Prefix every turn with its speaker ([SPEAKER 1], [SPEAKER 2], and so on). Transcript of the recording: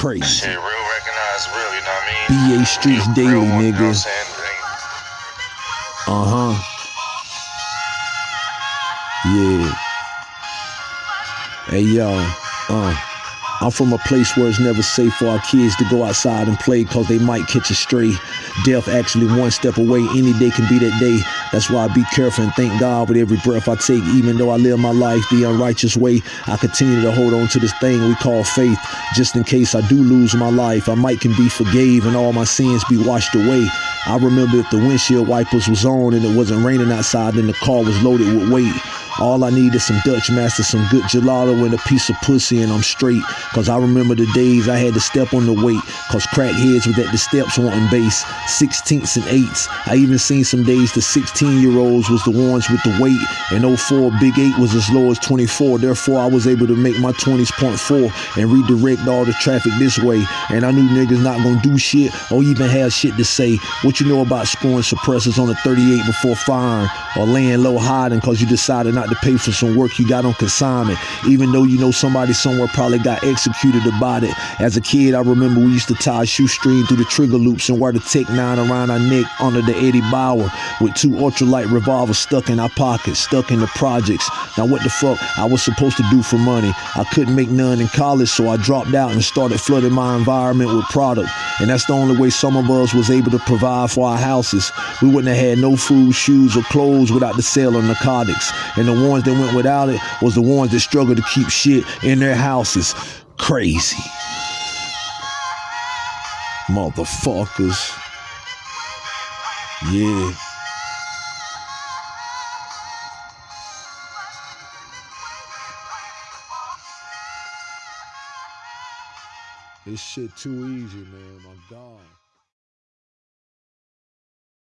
[SPEAKER 1] crazy.
[SPEAKER 2] Shit, real recognize real, you know what I mean?
[SPEAKER 1] BA Streets
[SPEAKER 2] Real
[SPEAKER 1] Daily,
[SPEAKER 2] you know
[SPEAKER 1] nigga. Uh huh. Yeah. Hey yo, uh. I'm from a place where it's never safe for our kids to go outside and play cause they might catch a stray. Death actually one step away, any day can be that day. That's why I be careful and thank God with every breath I take. Even though I live my life the unrighteous way, I continue to hold on to this thing we call faith. Just in case I do lose my life, I might can be forgave and all my sins be washed away. I remember if the windshield wipers was on and it wasn't raining outside and the car was loaded with weight. All I need is some Dutch Master, some good gelato, and a piece of pussy, and I'm straight. Cause I remember the days I had to step on the weight. Cause crackheads was at the steps wanting base, 16ths and 8s. I even seen some days the 16 year olds was the ones with the weight, and 04 Big 8 was as low as 24. Therefore, I was able to make my 20s point four and redirect all the traffic this way. And I knew niggas not gonna do shit or even have shit to say. What you know about scoring suppressors on a 38 before firing or laying low hiding cause you decided not to pay for some work you got on consignment, even though you know somebody somewhere probably got executed about it. As a kid, I remember we used to tie a shoestring through the trigger loops and wear the Tech 9 around our neck under the Eddie Bauer with two ultralight revolvers stuck in our pockets, stuck in the projects. Now, what the fuck I was supposed to do for money? I couldn't make none in college, so I dropped out and started flooding my environment with product. And that's the only way some of us was able to provide for our houses. We wouldn't have had no food, shoes, or clothes without the sale of narcotics. And the ones that went without it was the ones that struggled to keep shit in their houses. Crazy. Motherfuckers. Yeah. This shit too easy, man. My God.